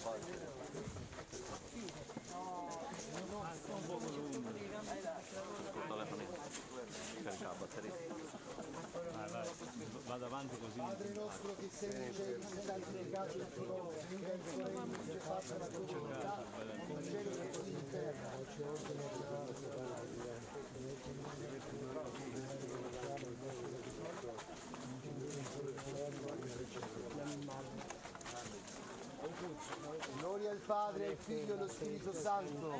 Un po' lungo. Col telefono carica la batteria. Vai, vai. Vado avanti così. Padre nostro che sei in cielo, santificato il tuo nome, venga il tuo regno, sia fatta la tua volontà, in cielo e così in terra. Ci ordine il Gloria al Padre, al Figlio e allo Spirito Santo.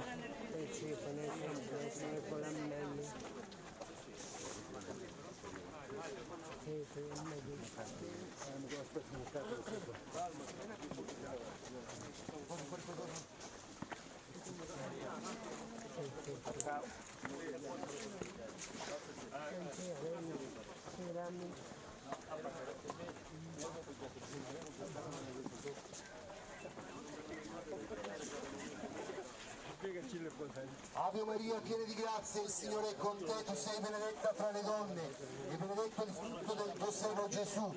Ave Maria, piena di grazia, il Signore è con te, tu sei benedetta fra le donne e benedetto il frutto del tuo seno Gesù.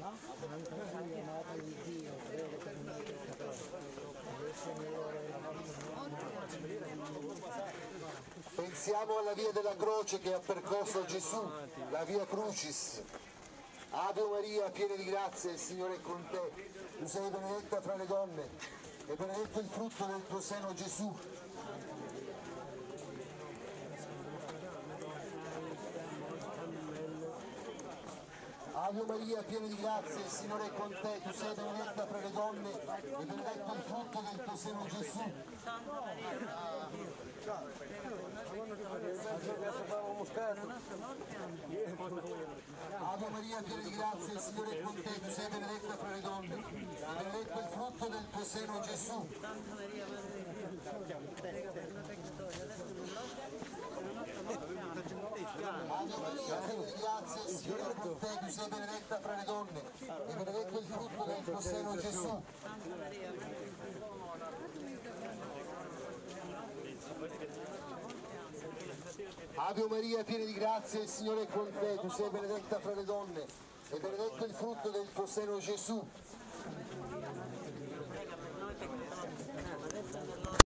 Pensiamo alla via della croce che ha percorso Gesù, la via Crucis. Ave Maria, piena di grazia, il Signore è con te, tu sei benedetta fra le donne e benedetto il frutto del tuo seno Gesù. Ave Maria, piena di grazia, il Signore è con te, tu sei benedetta fra le donne e benedetto il frutto del tuo seno Gesù. Ave Maria, piena di grazia, il Signore è con te, tu sei benedetta fra le donne e benedetto il frutto del tuo seno Gesù. Ave Maria, con te, tu sei benedetta fra le donne e benedetto il frutto del tuo seno Gesù. Ave Maria, piena di grazia, il Signore è con te, tu sei benedetta fra le donne e benedetto il frutto del tuo seno Gesù.